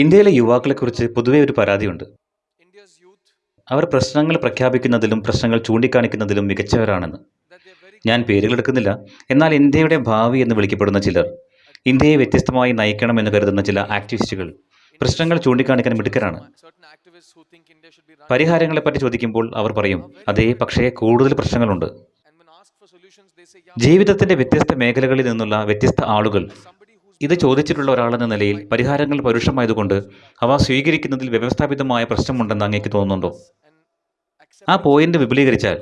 ഇന്ത്യയിലെ യുവാക്കളെക്കുറിച്ച് പൊതുവെ ഒരു പരാതിയുണ്ട്. അവർ പ്രശ്നങ്ങൾ പ്രഖ്യാപിക്കുന്നതിലും പ്രശ്നങ്ങൾ ചൂണ്ടിക്കാണിക്കുന്നതിലും മികച്ചവരാണെന്ന്. ഞാൻ പേരുകളെടുക്കുന്നില്ല. എന്നാൽ ഇന്ത്യയുടെ ഭാവി എന്ന് വിളിക്കപ്പെടുന്ന ചിലർ ഇന്ത്യയെ വ്യത്യസ്തമായി നയിക്കണമെന്ന് കരുതുന്ന ചില ആക്ടിവിസ്റ്റുകൾ പ്രശ്നങ്ങൾ ചൂണ്ടിക്കാണിക്കാൻ മിടുക്കരാണ്. പരിഹാരങ്ങളെപ്പറ്റി ചോദിക്കുമ്പോൾ അവർ പറയും അതേ പക്ഷേ കൂടുതൽ പ്രശ്നങ്ങളുണ്ട്. ജീവിതത്തിന്റെ വ്യത്യസ്ത മേഖലകളിൽ നിന്നുള്ള വ്യത്യസ്ത ആളുകൾ ഇത് ചോദിച്ചിട്ടുള്ള ഒരാളെന്ന നിലയിൽ പരിഹാരങ്ങൾ പരുഷമായതുകൊണ്ട് അവ സ്വീകരിക്കുന്നതിൽ വ്യവസ്ഥാപിതമായ പ്രശ്നമുണ്ടെന്ന് അങ്ങേക്ക് തോന്നുന്നുണ്ടോ? ആ പോയിന്റ് വിപുലീകരിച്ചാൽ.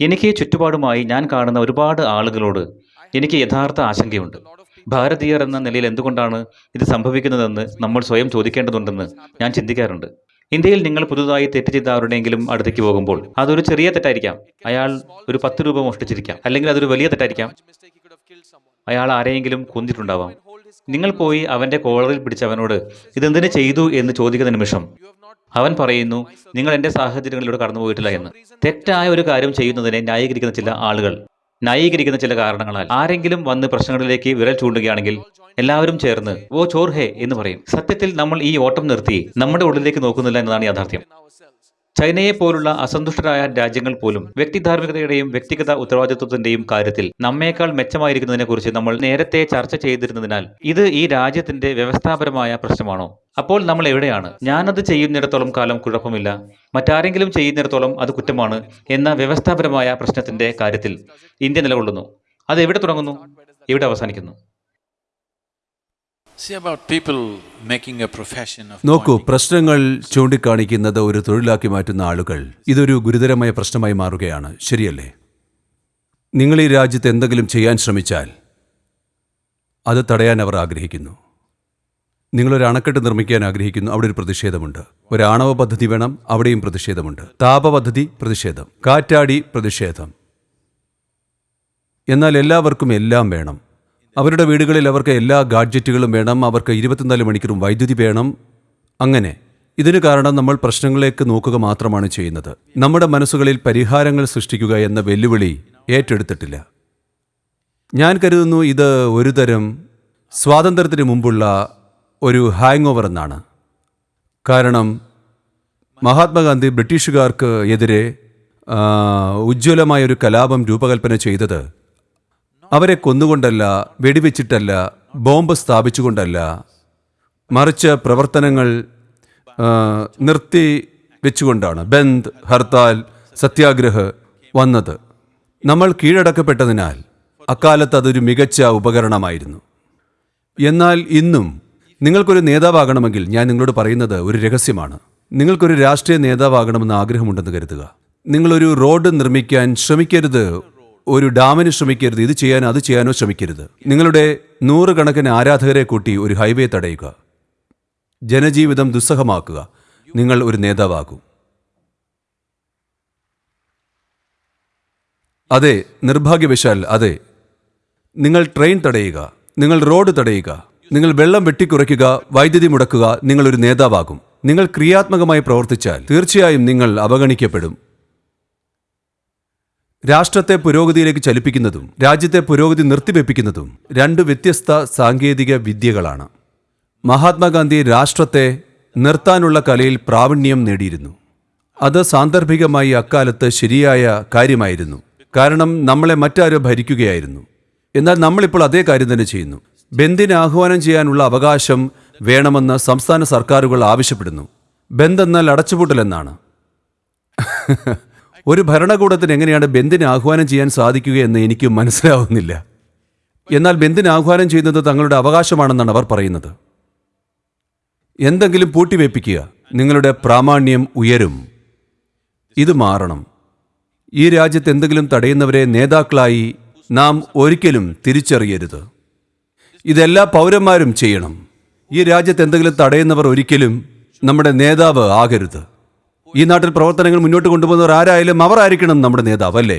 എനിക്ക് ചുറ്റുപാടുമായി ഞാൻ കാണുന്ന ഒരുപാട് ആളുകളോട് എനിക്ക് യഥാർത്ഥ ആശങ്കയുണ്ട്. ഭാരതീയർ എന്ന നിലയിൽ എന്തുകൊണ്ടാണ് ഇത് സംഭവിക്കുന്നതെന്ന് നമ്മൾ സ്വയം ചോദിക്കേണ്ടതുണ്ടെന്ന് ഞാൻ ചിന്തിക്കാറുണ്ട്. ഇന്ത്യയിൽ നിങ്ങൾ പുതുതായി തെറ്റ് ചെയ്ത ആരുടെയെങ്കിലും അടുത്തേക്ക് പോകുമ്പോൾ അതൊരു ചെറിയ തെറ്റായിരിക്കാം. അയാൾ ഒരു പത്ത് രൂപ മോഷ്ടിച്ചിരിക്കാം. അല്ലെങ്കിൽ അതൊരു വലിയ തെറ്റായിരിക്കാം. അയാൾ ആരെയെങ്കിലും കൊന്നിട്ടുണ്ടാവാം. നിങ്ങൾ പോയി അവന്റെ കോളറിൽ പിടിച്ചവനോട് ഇതെന്തിനു ചെയ്തു? എന്ന് ചോദിക്കുന്ന നിമിഷം അവൻ പറയുന്നു നിങ്ങൾ എന്റെ സാഹചര്യങ്ങളിലൂടെ കടന്നുപോയിട്ടില്ല എന്ന്. തെറ്റായ ഒരു കാര്യം ചെയ്യുന്നതിനെ ന്യായീകരിക്കുന്ന ചില ആളുകൾ ന്യായീകരിക്കുന്ന ചില കാരണങ്ങളാൽ. ആരെങ്കിലും വന്ന് പ്രശ്നങ്ങളിലേക്ക് വിരൽ ചൂണ്ടുകയാണെങ്കിൽ എല്ലാവരും ചേർന്ന് ഓ ചോർഹേ എന്ന് പറയും. സത്യത്തിൽ നമ്മൾ ഈ ഓട്ടം നിർത്തി നമ്മുടെ ഉള്ളിലേക്ക് നോക്കുന്നില്ല എന്നതാണ് യാഥാർത്ഥ്യം. ചൈനയെ പോലുള്ള അസന്തുഷ്ടരായ രാജ്യങ്ങൾ പോലും വ്യക്തിധാർമ്മികതയുടെയും വ്യക്തിഗത ഉത്തരവാദിത്വത്തിന്റെയും കാര്യത്തിൽ നമ്മേക്കാൾ മെച്ചമായിരിക്കുന്നതിനെക്കുറിച്ച് നമ്മൾ നേരത്തെ ചർച്ച ചെയ്തിരുന്നതിനാൽ ഇത് ഈ രാജ്യത്തിന്റെ വ്യവസ്ഥാപരമായ പ്രശ്നമാണോ? അപ്പോൾ നമ്മൾ എവിടെയാണ്? ഞാനത് ചെയ്യുന്നിടത്തോളം കാലം കുഴപ്പമില്ല. മറ്റാരെങ്കിലും ചെയ്യുന്നിടത്തോളം അത് കുറ്റമാണ് എന്ന വ്യവസ്ഥാപരമായ പ്രശ്നത്തിന്റെ കാര്യത്തിൽ ഇന്ത്യ നിലകൊള്ളുന്നു. അത് എവിടെ തുടങ്ങുന്നു? എവിടെ അവസാനിക്കുന്നു. നോക്കൂ പ്രശ്നങ്ങൾ ചൂണ്ടിക്കാണിക്കുന്നത് ഒരു തൊഴിലാക്കി മാറ്റുന്ന ആളുകൾ. ഇതൊരു ഗുരുതരമായ പ്രശ്നമായി മാറുകയാണ്. ശരിയല്ലേ? നിങ്ങൾ ഈ രാജ്യത്ത് എന്തെങ്കിലും ചെയ്യാൻ ശ്രമിച്ചാൽ അത് തടയാൻ അവർ ആഗ്രഹിക്കുന്നു. നിങ്ങളൊരു അണക്കെട്ട് നിർമ്മിക്കാൻ ആഗ്രഹിക്കുന്നു. അവിടെ ഒരു പ്രതിഷേധമുണ്ട്. ഒരു ആണവ പദ്ധതി വേണം. അവിടെയും പ്രതിഷേധമുണ്ട്. താപ പദ്ധതി പ്രതിഷേധം. കാറ്റാടി പ്രതിഷേധം. എന്നാൽ എല്ലാവർക്കും എല്ലാം വേണം. അവരുടെ വീടുകളിൽ അവർക്ക് എല്ലാ ഗാഡ്ജറ്റുകളും വേണം അവർക്ക് ഇരുപത്തിനാല് മണിക്കൂറും വൈദ്യുതി വേണം. അങ്ങനെ ഇതിന് കാരണം നമ്മൾ പ്രശ്നങ്ങളിലേക്ക് നോക്കുക മാത്രമാണ് ചെയ്യുന്നത്. നമ്മുടെ മനസ്സുകളിൽ പരിഹാരങ്ങൾ സൃഷ്ടിക്കുക എന്ന വെല്ലുവിളി ഏറ്റെടുത്തിട്ടില്ല. ഞാൻ കരുതുന്നു ഇത് ഒരുതരം സ്വാതന്ത്ര്യത്തിന് മുമ്പുള്ള ഒരു ഹാങ് ഓവർ എന്നാണ്. കാരണം മഹാത്മാഗാന്ധി ബ്രിട്ടീഷുകാർക്ക് എതിരെ ഉജ്ജ്വലമായ ഒരു കലാപം രൂപകൽപ്പന ചെയ്തത് അവരെ കൊന്നുകൊണ്ടല്ല വെടിവെച്ചിട്ടല്ല ബോംബ് സ്ഥാപിച്ചുകൊണ്ടല്ല. മറിച്ച് പ്രവർത്തനങ്ങൾ നിർത്തി വെച്ചുകൊണ്ടാണ് ബന്ദ് ഹർത്താൽ സത്യാഗ്രഹ് വന്നത്. നമ്മൾ കീഴടക്കപ്പെട്ടതിനാൽ അക്കാലത്ത് അതൊരു മികച്ച ഉപകരണമായിരുന്നു. എന്നാൽ ഇന്നും നിങ്ങൾക്കൊരു നേതാവാകണമെങ്കിൽ ഞാൻ നിങ്ങളോട് പറയുന്നത് ഒരു രഹസ്യമാണ്. നിങ്ങൾക്കൊരു രാഷ്ട്രീയ നേതാവാകണമെന്ന് ആഗ്രഹമുണ്ടെന്ന് കരുതുക. നിങ്ങളൊരു റോഡ് നിർമ്മിക്കാൻ ശ്രമിക്കരുത് ഒരു ഡാമിന് ശ്രമിക്കരുത് ഇത് ചെയ്യാനോ അത് ചെയ്യാനോ ശ്രമിക്കരുത്. നിങ്ങളുടെ നൂറുകണക്കിന് ആരാധകരെ കൂട്ടി ഒരു ഹൈവേ തടയുക. ജനജീവിതം ദുസ്സഹമാക്കുക. നിങ്ങൾ ഒരു നേതാവാകും. അതെ നിർഭാഗ്യവശാൽ അതെ. നിങ്ങൾ ട്രെയിൻ തടയുക നിങ്ങൾ റോഡ് തടയുക നിങ്ങൾ വെള്ളം വെട്ടിക്കുറയ്ക്കുക വൈദ്യുതി മുടക്കുക നിങ്ങളൊരു നേതാവാകും. നിങ്ങൾ ക്രിയാത്മകമായി പ്രവർത്തിച്ചാൽ തീർച്ചയായും നിങ്ങൾ അവഗണിക്കപ്പെടും. രാഷ്ട്രത്തെ പുരോഗതിയിലേക്ക് ചലിപ്പിക്കുന്നതും രാജ്യത്തെ പുരോഗതി നിർത്തിവെപ്പിക്കുന്നതും രണ്ട് വ്യത്യസ്ത സാങ്കേതിക വിദ്യകളാണ്. മഹാത്മാഗാന്ധി രാഷ്ട്രത്തെ നിർത്താനുള്ള കലയിൽ പ്രാവീണ്യം നേടിയിരുന്നു. അത് സാന്ദർഭികമായി അക്കാലത്ത് ശരിയായ കാര്യമായിരുന്നു. കാരണം നമ്മളെ മറ്റാരോ ഭരിക്കുകയായിരുന്നു. എന്നാൽ നമ്മളിപ്പോൾ അതേ കാര്യം തന്നെ ചെയ്യുന്നു. ബന്ദിനെ ആഹ്വാനം ചെയ്യാനുള്ള അവകാശം വേണമെന്ന് സംസ്ഥാന സർക്കാരുകൾ ആവശ്യപ്പെടുന്നു. ബന്ദ് എന്നാൽ അടച്ചുപൂട്ടലെന്നാണ് ഒരു ഭരണകൂടത്തിന് എങ്ങനെയാണ് ബന്ദിനെ ആഹ്വാനം ചെയ്യാൻ സാധിക്കുകയെന്ന് എനിക്ക് മനസ്സിലാവുന്നില്ല. എന്നാൽ ബന്ദിനെ ആഹ്വാനം ചെയ്യുന്നത് തങ്ങളുടെ അവകാശമാണെന്നാണ് അവർ പറയുന്നത്. എന്തെങ്കിലും പൂട്ടിവെപ്പിക്കുക നിങ്ങളുടെ പ്രാമാണ്യം ഉയരും. ഇത് മാറണം. ഈ രാജ്യത്ത് എന്തെങ്കിലും തടയുന്നവരെ നേതാക്കളായി നാം ഒരിക്കലും തിരിച്ചറിയരുത്. ഇതെല്ലാ പൗരന്മാരും ചെയ്യണം. ഈ രാജ്യത്ത് എന്തെങ്കിലും തടയുന്നവർ ഒരിക്കലും നമ്മുടെ നേതാവ് ആകരുത്. ഈ നാട്ടിൽ പ്രവർത്തനങ്ങൾ മുന്നോട്ട് കൊണ്ടുപോകുന്നവർ ആരായാലും അവർ ആയിരിക്കണം നമ്മുടെ നേതാവ് അല്ലേ?